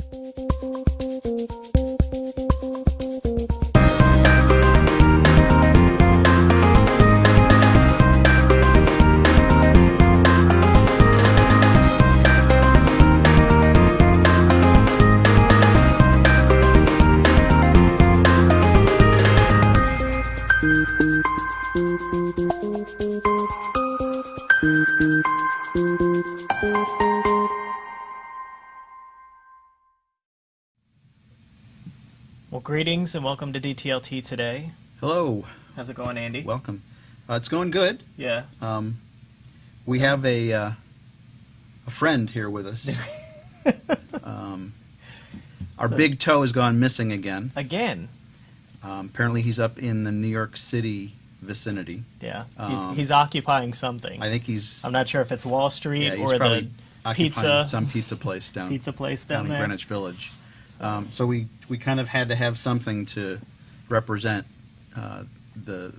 Well, greetings and welcome to DTLT today. Hello, How's it going, Andy? welcome. Uh, it's going good. yeah. Um, we have a uh, a friend here with us. um, our So- big toe has gone missing again. Again. Um, apparently, he's up in the New York City vicinity. Yeah. Um, he's, he's occupying something. I think he's I'm not sure if it's Wall Street yeah, he's or probably the occupying pizza some pizza place down pizza place down down in there. Greenwich Village. So- Um, so we we kind of had to have something to represent uh, the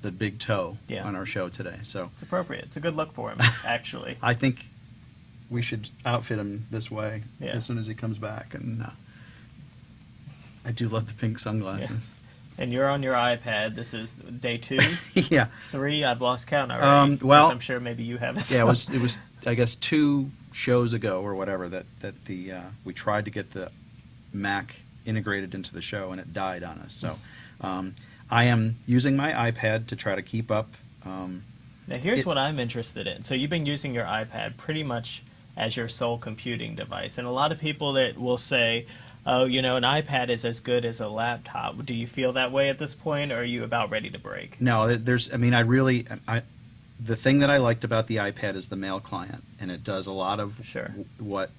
the big toe Yeah. on our show today. So It's appropriate. It's a good look for him, actually. I think we should outfit him this way Yeah. as soon as he comes back. And uh, I do love the pink sunglasses. and you're on your iPad. This is day two, Yeah, three. I've lost count already. Um, well- I'm sure maybe you have as yeah. It was it was I guess two shows ago or whatever that that the uh, we tried to get the Mac integrated into the show and it died on us. So um, I am using my iPad to try to keep up. Um, Now, here's It- what I'm interested in. So, you've been using your iPad pretty much as your sole computing device. And a lot of people that will say, oh, you know, an iPad is as good as a laptop. Do you feel that way at this point, or are you about ready to break? No, there's. I mean, I really. I, the thing that I liked about the iPad is the mail client, and it does a lot of Sure. what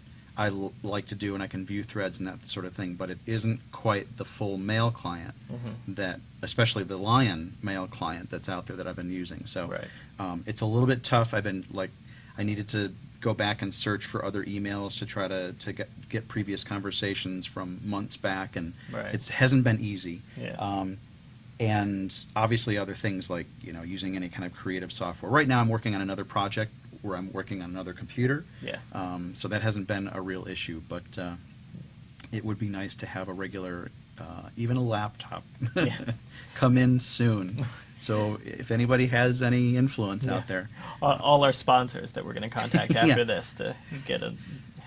I l- like to do, and I can view threads and that sort of thing. But it isn't quite the full mail client Mhm. that, especially the Lion mail client that's out there that I've been using. So Right. um, it's a little bit tough. I've been like, I needed to go back and search for other emails to try to to get, get previous conversations from months back, and Right. it hasn't been easy. Yeah. Um, and obviously other things like you know using any kind of creative software. Right now, I'm working on another project where I'm working on another computer. Yeah. Um, so that hasn't been a real issue, but uh, it would be nice to have a regular, uh, even a laptop, Yeah. come in soon. So if anybody has any influence Yeah. out there, All, all our sponsors that we're going to contact Yeah. after this to get a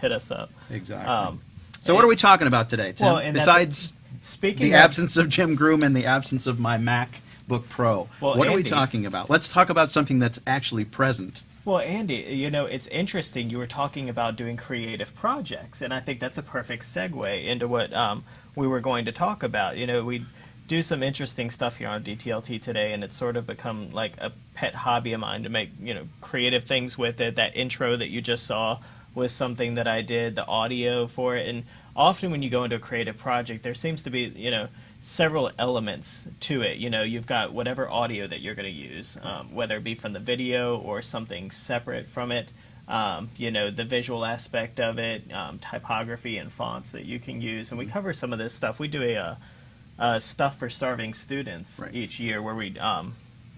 hit us up. exactly. Um, so what are we talking about today, Tim? Well, and Besides Speaking the of, absence of Jim Groom and the absence of my MacBook Pro, Well, what are we talking about? Let's talk about something that's actually present. Well, Andy, you know, it's interesting. You were talking about doing creative projects, and I think that's a perfect segue into what um, we were going to talk about. You know, we do some interesting stuff here on DTLT today, and it's sort of become like a pet hobby of mine to make, you know, creative things with it. That intro that you just saw was something that I did, the audio for it, and often when you go into a creative project, there seems to be, you know, several elements to it. You know, you've got whatever audio that you're going to use, um, whether it be from the video or something separate from it. Um, you know, the visual aspect of it, um, typography and fonts that you can use, and we cover some of this stuff. We do a, uh uh stuff for starving students Right. each year, where we um,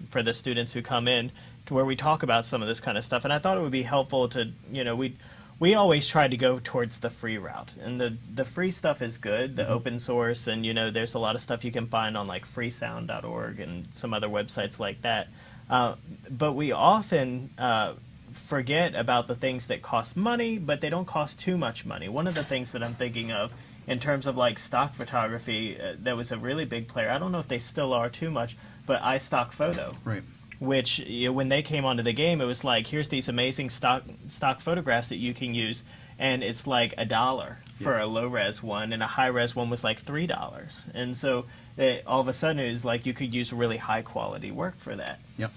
for the students who come in, to where we talk about some of this kind of stuff. And I thought it would be helpful to, you know, we we always try to go towards the free route, and the the free stuff is good, the open source, and you know, there's a lot of stuff you can find on like freesound.org and some other websites like that. Uh, but we often uh, forget about the things that cost money, but they don't cost too much money. One of the things that I'm thinking of in terms of like stock photography, uh, that was a really big player. I don't know if they still are too much, but iStock Photo Right. Which you know, when they came onto the game, it was like, here's these amazing stock stock photographs that you can use, and it's like a dollar for Yeah. a low res one, and a high res one was like three dollars, and so it, all of a sudden it was like you could use really high quality work for that. Yep.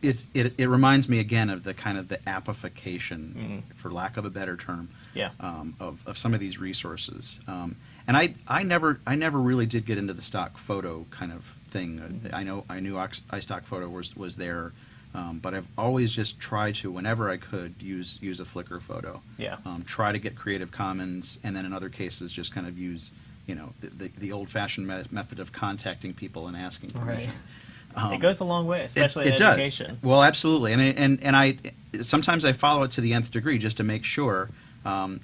It's, it, it reminds me again of the kind of the appification, Mhm. for lack of a better term, Yeah. um, of, of some of these resources. Um, and I, I never I never really did get into the stock photo kind of thing. Uh, I know I knew Ox- iStock photo was was there, um, but I've always just tried to whenever I could use use a Flickr photo. Yeah. Um, try to get Creative Commons, and then in other cases just kind of use you know the, the, the old fashioned me- method of contacting people and asking Right. permission. Um, it goes a long way, especially it, in it does. Well, absolutely. I mean, and and I sometimes I follow it to the nth degree just to make sure Um,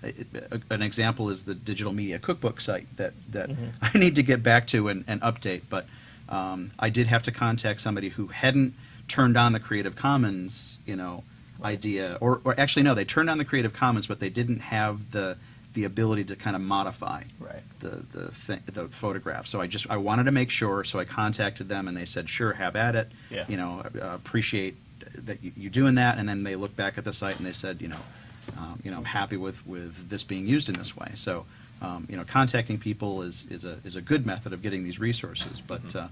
an example is the digital media cookbook site that, that Mhm. I need to get back to and, and update. But um, I did have to contact somebody who hadn't turned on the Creative Commons, you know, idea, or, or actually no, they turned on the Creative Commons, but they didn't have the the ability to kind of modify Right. the the the photograph. So I just I wanted to make sure. So I contacted them, and they said, "Sure, have at it." Yeah. You know, uh, appreciate that you doing that. And then they looked back at the site and they said, you know, um, you know, I'm happy with with this being used in this way. So. Um, you know, contacting people is, is a is a good method of getting these resources. But Mhm.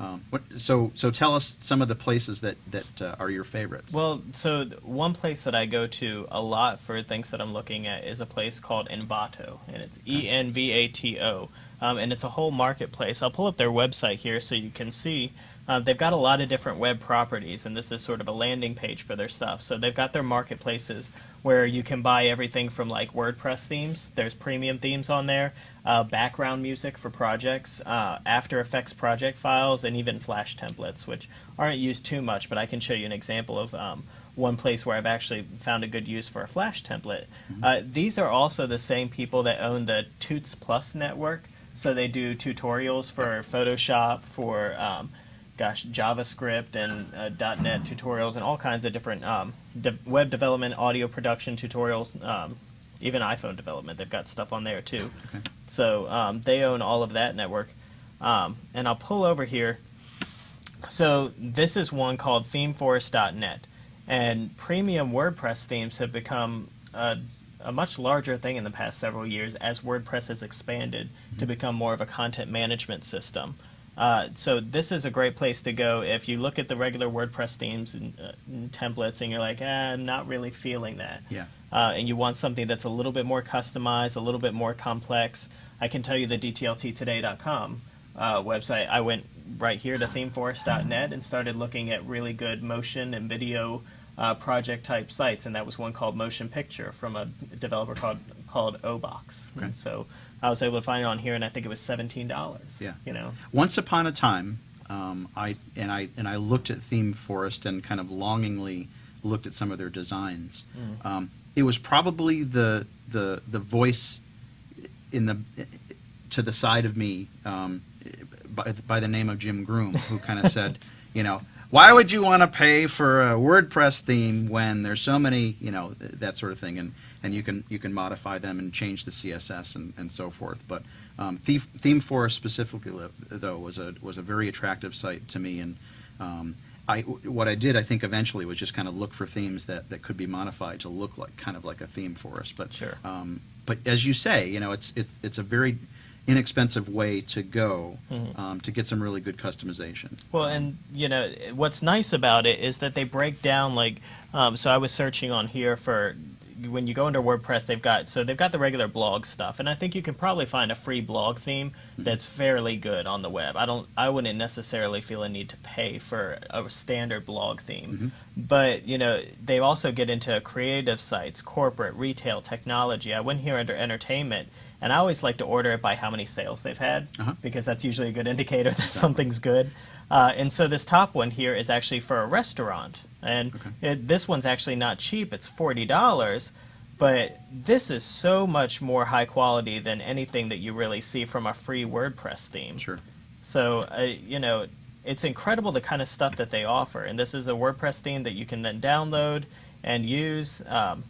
uh, um, what, so so tell us some of the places that that uh, are your favorites. Well, so one place that I go to a lot for things that I'm looking at is a place called Envato, and it's E N V A T O, um, and it's a whole marketplace. I'll pull up their website here so you can see. Uh, they've got a lot of different web properties, and this is sort of a landing page for their stuff. So they've got their marketplaces where you can buy everything from like WordPress themes. There's premium themes on there, uh, background music for projects, uh, After Effects project files, and even Flash templates, which aren't used too much. But I can show you an example of um, one place where I've actually found a good use for a Flash template. Uh, these are also the same people that own the Toots Plus network. So they do tutorials for Photoshop, for um, gosh, JavaScript and uh, .NET tutorials and all kinds of different um, de- web development, audio production tutorials, um, even iPhone development. They've got stuff on there too. Okay. So um, they own all of that network. Um, and I'll pull over here. So this is one called ThemeForest.net, and premium WordPress themes have become a, a much larger thing in the past several years as WordPress has expanded to become more of a content management system. Uh, so this is a great place to go if you look at the regular WordPress themes and, uh, and templates, and you're like, ah, I'm not really feeling that yeah. uh, and you want something that's a little bit more customized, a little bit more complex, I can tell you the DTLTtoday.com uh, website. I went right here to themeforest.net and started looking at really good motion and video uh, project type sites, and that was one called Motion Picture from a developer called called Obox. Okay. So I was able to find it on here, and I think it was seventeen dollars. Yeah. you know. Once upon a time, um, I and I and I looked at Theme Forest and kind of longingly looked at some of their designs. Mm. Um, it was probably the the the voice in the to the side of me um, by, by the name of Jim Groom, who kind of said, you know. Why would you want to pay for a WordPress theme when there's so many, you know, that sort of thing, and, and you can you can modify them and change the CSS and, and so forth. But um, Theme, Forest specifically, though, was a was a very attractive site to me, and um, I what I did I think eventually was just kind of look for themes that, that could be modified to look like kind of like a theme forest. But Sure. um, but as you say, you know, it's it's it's a very inexpensive way to go Mhm. um, to get some really good customization. Well, and you know what's nice about it is that they break down like. Um, so I was searching on here for when you go into WordPress, they've got so they've got the regular blog stuff, and I think you can probably find a free blog theme that's fairly good on the web. I don't, I wouldn't necessarily feel a need to pay for a standard blog theme, but you know they also get into creative sites, corporate, retail, technology. I went here under entertainment. And I always like to order it by how many sales they've had Uh-huh. because that's usually a good indicator that something's good. Uh, and so this top one here is actually for a restaurant, and Okay. it, this one's actually not cheap. It's forty dollars, but this is so much more high quality than anything that you really see from a free WordPress theme. Sure. So uh, you know, it's incredible the kind of stuff that they offer, and this is a WordPress theme that you can then download and use. Um,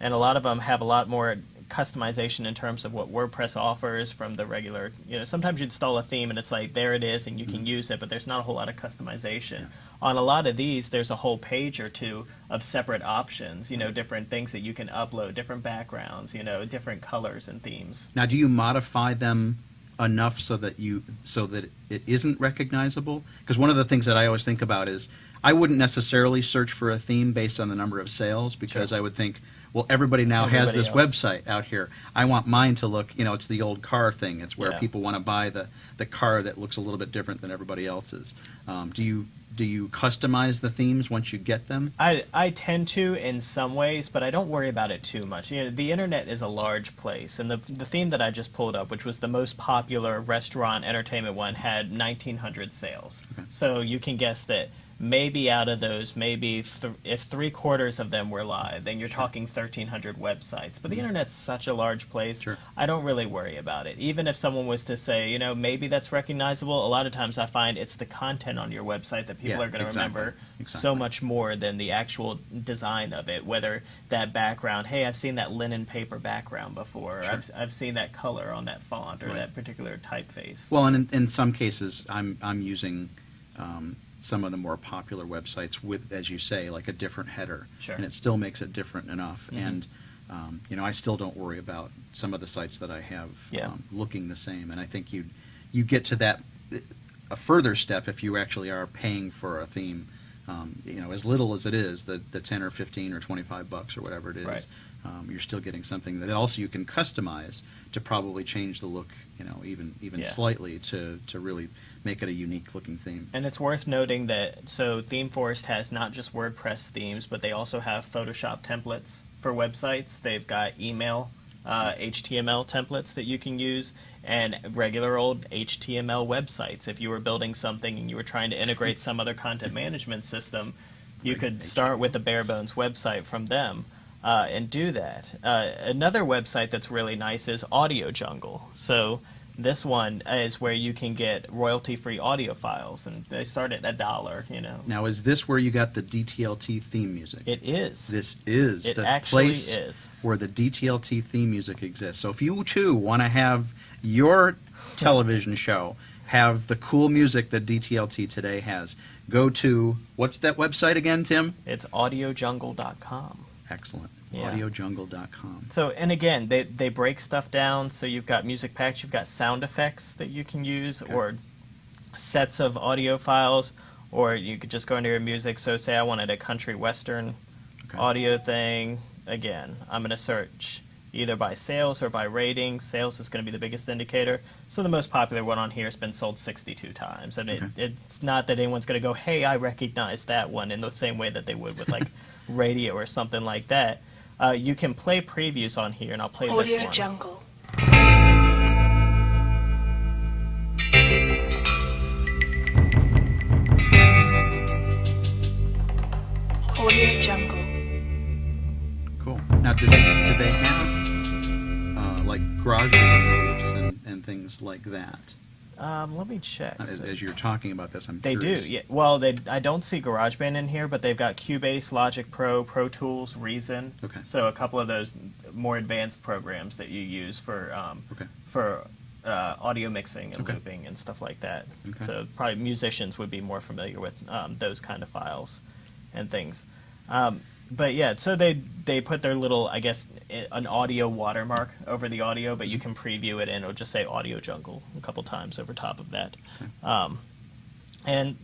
and a lot of them have a lot more customization in terms of what WordPress offers from the regular. You know, sometimes you install a theme and it's like there it is and you can mm-hmm. use it, but there's not a whole lot of customization. On a lot of these, there's a whole page or two of separate options. You know, different things that you can upload, different backgrounds. You know, different colors and themes. Now, do you modify them enough so that you so that it isn't recognizable? Because one of the things that I always think about is I wouldn't necessarily search for a theme based on the number of sales because Sure. I would think, well, everybody now has this else. website out here. I want mine to look, you know, it's the old car thing. It's where Yeah. people want to buy the the car that looks a little bit different than everybody else's. Um, do you do you customize the themes once you get them? I, I tend to in some ways, but I don't worry about it too much. You know, the internet is a large place, and the the theme that I just pulled up, which was the most popular restaurant entertainment one, had 1,900 sales. Okay. So you can guess that maybe out of those, maybe th- if three quarters of them were live, then you're talking 1,300 websites. But the internet's such a large place, Sure. I don't really worry about it. Even if someone was to say, you know, maybe that's recognizable, a lot of times I find it's the content on your website that people Yeah, are going to exactly. remember so much more than the actual design of it. Whether that background, hey, I've seen that linen paper background before, Sure. I've, I've seen that color on that font or Right. that particular typeface. Well, and in, in some cases, I'm I'm using um, some of the more popular websites with, as you say, like a different header, Sure. and it still makes it different enough. Mhm. And um, you know, I still don't worry about some of the sites that I have Yeah. um, looking the same. And I think you you get to that a further step if you actually are paying for a theme. Um, you know, as little as it is, the the ten or fifteen or twenty five bucks or whatever it is. Right. Um, you're still getting something that also you can customize to probably change the look, you know, even even Yeah. slightly to to really make it a unique looking theme. And it's worth noting that so ThemeForest has not just WordPress themes, but they also have Photoshop templates for websites. They've got email uh, HTML templates that you can use, and regular old HTML websites. If you were building something and you were trying to integrate some other content management system, you could start with a bare bones website from them. Uh, and do that. Uh, another website that's really nice is Audio Jungle. So this one is where you can get royalty-free audio files, and they start at a dollar. You know, Now, is this where you got the DTLT theme music? it is. this is It the actually place is. where the DTLT theme music exists. So if you too want to have your television show have the cool music that DTLT today has, go to what's that website again, Tim? It's AudioJungle.com. Excellent. Yeah. Audiojungle.com. So, and again, they they break stuff down. So you've got music packs, you've got sound effects that you can use, Okay. or sets of audio files, or you could just go into your music. So, say I wanted a country western Okay. audio thing. Again, I'm going to search either by sales or by rating. Sales is going to be the biggest indicator. So the most popular one on here has been sold 62 times, and it, it's not that anyone's going to go, "Hey, I recognize that one," in the same way that they would with like radio or something like that. Uh, you can play previews on here, and I'll play this Audio one. Jungle. Audio Jungle. Cool. Now, do they, do they have uh, like GarageBand loops and, and things like that? Um, let me check. As, as you're talking about this, I'm They curious. do, yeah. Well, they I don't see GarageBand in here, but they've got Cubase, Logic Pro, Pro Tools, Reason. Okay. So a couple of those more advanced programs that you use for um, Okay. for uh, audio mixing and Okay. looping and stuff like that. Okay. So probably musicians would be more familiar with um, those kind of files and things. Um, but yeah, so they they put their little, I guess, an audio watermark over the audio, but you can preview it and it'll just say Audio Jungle a couple times over top of that. Um, and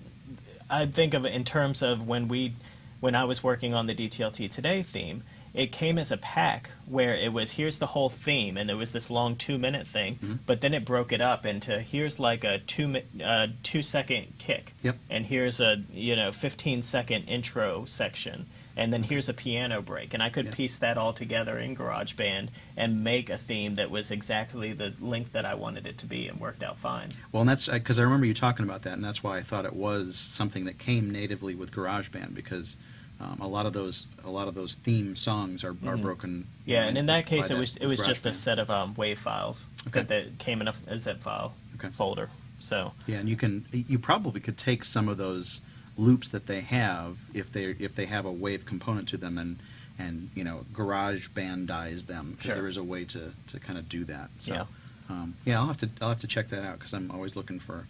I think of it in terms of when we, when I was working on the DTLT Today theme, it came as a pack where it was here's the whole theme, and it was this long two minute thing, Mhm. but then it broke it up into here's like a two mi- uh, two second kick, Yep. and here's a you know 15 second intro section, and then here's a piano break, and I could Yeah. piece that all together in GarageBand and make a theme that was exactly the length that I wanted it to be, and worked out fine. Well, and that's because I remember you talking about that, and that's why I thought it was something that came natively with GarageBand because um, a lot of those a lot of those theme songs are, are Mhm. broken. Yeah, and in that case, it was it was just a set of um, WAV files Okay. that, that came in a, a zip file Okay. folder. So Yeah, and you can you probably could take some of those loops that they have if they if they have a wave component to them and and you know garage bandize them because Sure. there is a way to, to kind of do that. So, Yeah. um, yeah, I'll have to I'll have to check that out because I'm always looking for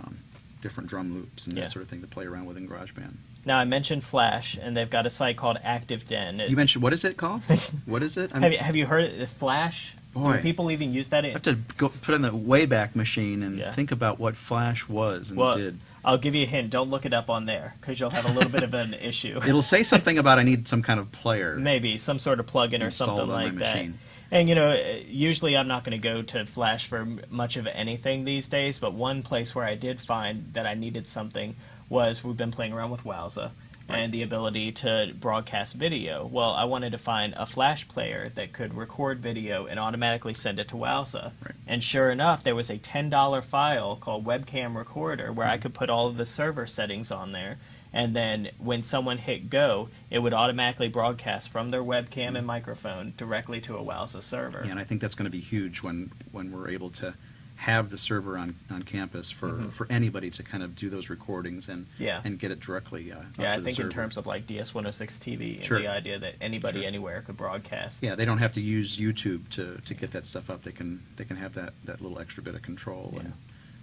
um, different drum loops and Yeah. that sort of thing to play around with in GarageBand. Now I mentioned Flash, and they've got a site called ActiveDen. It- You mentioned what is it called? what is it? I'm- have you have you heard of Flash? Boy. Do people even use that? I have to go put in the Wayback Machine and Yeah. think about what Flash was and well, did. I'll give you a hint. Don't look it up on there because you'll have a little bit of an issue. It'll say something about I need some kind of player. Maybe some sort of plugin or Installed something on my like that. machine. And you know, usually I'm not going to go to Flash for m- much of anything these days. But one place where I did find that I needed something was we've been playing around with Wowza and the ability to broadcast video. Well, I wanted to find a Flash player that could record video and automatically send it to Wowza. Right. And sure enough, there was a $10 file called Webcam Recorder where I Mm-hmm. could put all of the server settings on there. and then when someone hit go, it would automatically broadcast from their webcam and microphone directly to a Wowza server. Yeah, and I think that's going to be huge when, when we're able to have the server on, on campus for, Mhm. for anybody to kind of do those recordings and Yeah. and get it directly uh, yeah, I think in terms of like DS106 TV and Sure. the idea that anybody Sure. anywhere could broadcast. yeah, they don't have to use YouTube to, to get that stuff up. They can they can have that, that little extra bit of control and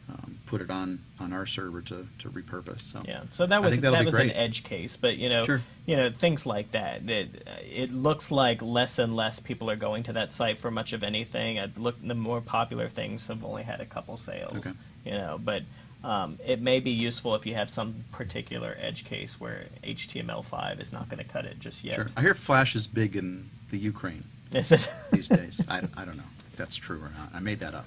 um, put it on, on our server to, to repurpose. So Yeah, so that was that'll that be was an edge case, but you know, Sure. you know things like that. That uh, it looks like less and less people are going to that site for much of anything. I look, the more popular things have only had a couple sales. Okay. You know, but um, it may be useful if you have some particular edge case where HTML5 is not going to cut it just yet. Sure. I hear Flash is big in the Ukraine Is it? these days. I, I don't know if that's true or not. I made that up.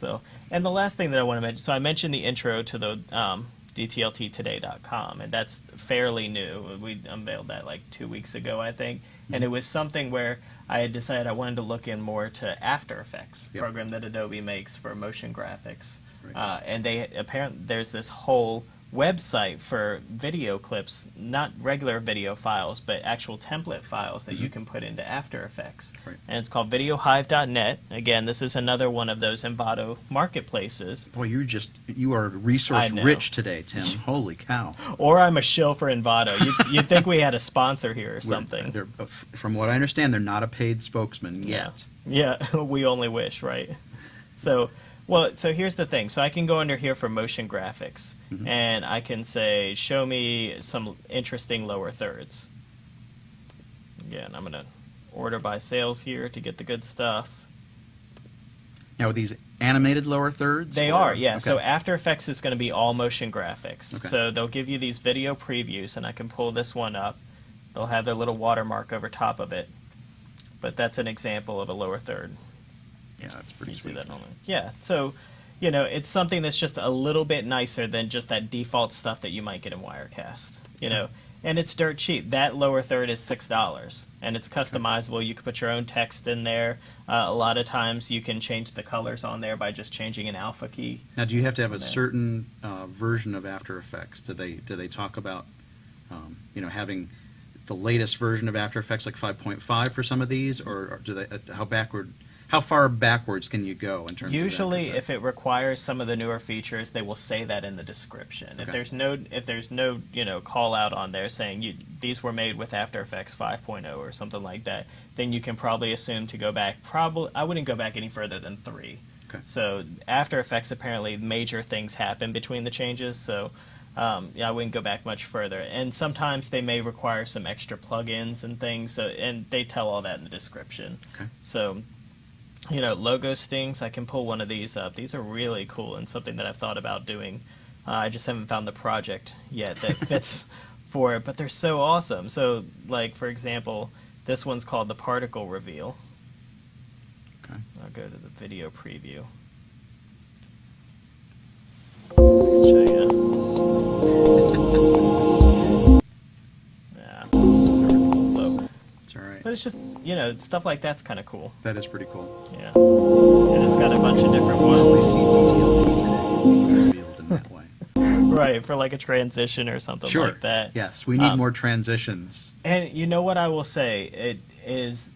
So, and the last thing that I want to mention, so I mentioned the intro to the um, DTLTtoday.com, and that's fairly new. We unveiled that like two weeks ago, I think, and Mm-hmm. it was something where I had decided I wanted to look in more to After Effects, Yep. program that Adobe makes for motion graphics, Right. uh, and they apparently there's this whole website for video clips, not regular video files, but actual template files that you Mhm. can put into After Effects. Right. And it's called VideoHive.net. Again, this is another one of those Envato marketplaces. Boy, you're just you are resource rich today, Tim. Holy cow! Or I'm a shill for Envato. You'd, you'd think we had a sponsor here or We're- something. they're- uh, from what I understand, they're not a paid spokesman Yeah. yet. Yeah, we only wish, right? So, well, so here's the thing. So I can go under here for motion graphics, Mhm. and I can say, show me some interesting lower thirds. Again, I'm gonna order by sales here to get the good stuff. Now, are these animated lower thirds? They or- are, yeah. okay. So After Effects is going to be all motion graphics. Okay. So they'll give you these video previews, and I can pull this one up. They'll have their little watermark over top of it. But that's an example of a lower third. Yeah, that's pretty you sweet. that? Yeah. So, you know, it's something that's just a little bit nicer than just that default stuff that you might get in Wirecast. You know, and it's dirt cheap. That lower third is six dollars, and it's customizable. You can put your own text in there. Uh, a lot of times, you can change the colors on there by just changing an alpha key. Now, do you have to have a Okay. certain uh, version of After Effects? Do they do they talk about um, you know having the latest version of After Effects, like 5.5 for some of these, or, or do they uh, how backward? How far backwards can you go in terms Usually, if it requires some of the newer features, they will say that in the description. If there's no, if there's no, you know, call out on there saying you, these were made with After Effects 5.0 or something like that, then you can probably assume to go back. Probably, I wouldn't go back any further than three. Okay. So After Effects, apparently, major things happen between the changes. So. Um, yeah, I wouldn't go back much further, and sometimes they may require some extra plugins and things. So, and they tell all that in the description. Okay. So, you know, logo things, I can pull one of these up. These are really cool and something that I've thought about doing. Uh, I just haven't found the project yet that fits for it, but they're so awesome. So, like for example, this one's called the particle reveal. Okay. I'll go to the video preview. But it's just you know stuff like that's kind of cool. That is pretty cool. Yeah, and it's got a bunch of different Easily ones. see DTLT today in that way. right for like a transition or something Sure. like that. Yes, we need Um, more transitions. And you know what I will say? It is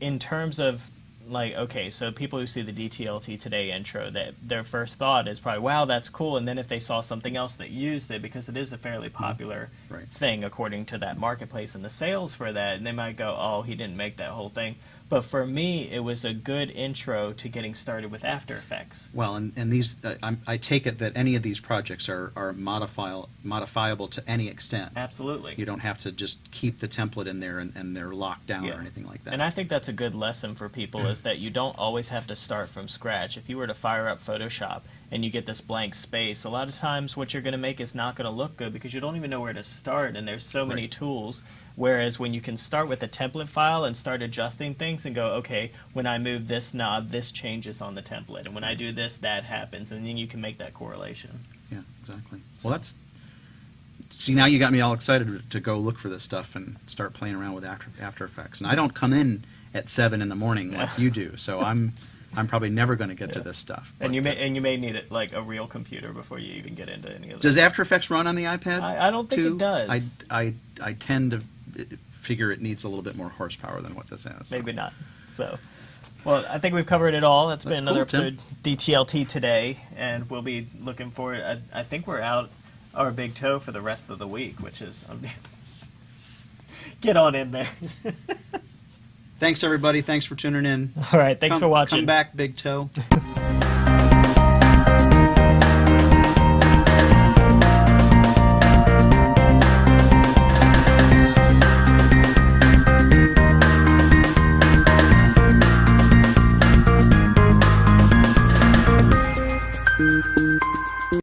in terms of like okay, so people who see the DTLT today intro, that their first thought is probably, "Wow, that's cool." And then if they saw something else that used it, because it is a fairly popular Mm-hmm. Right. thing according to that marketplace and the sales for that, and they might go, "Oh, he didn't make that whole thing." But for me, it was a good intro to getting started with After Effects. Well, and, and these, uh, I'm, I take it that any of these projects are, are modifiable, modifiable to any extent. Absolutely. You don't have to just keep the template in there and, and they're locked down Yeah. or anything like that. And I think that's a good lesson for people is that you don't always have to start from scratch. If you were to fire up Photoshop and you get this blank space, a lot of times what you're going to make is not going to look good because you don't even know where to start and there's so many Right. tools. Whereas when you can start with a template file and start adjusting things and go, okay, when I move this knob, this changes on the template. And when I do this, that happens. And then you can make that correlation. yeah, exactly. Well, that's. See, now you got me all excited to go look for this stuff and start playing around with After, After Effects. And I don't come in at seven in the morning like you do, so I'm I'm probably never going to get to this stuff. and you may uh, and you may need it like a real computer before you even get into any of this. does. After Effects run on the iPad? I, I don't think too? it does. I, I, I tend to figure it needs a little bit more horsepower than what this has. Maybe not. So, well, I think we've covered it all. That's That's been another cool, Tim. episode DTLT today, and we'll be looking forward. I, I think we're out our big toe for the rest of the week, which is um, get on in there. Thanks everybody. Thanks for tuning in. all right, thanks Come- for watching. Come back, Big Toe.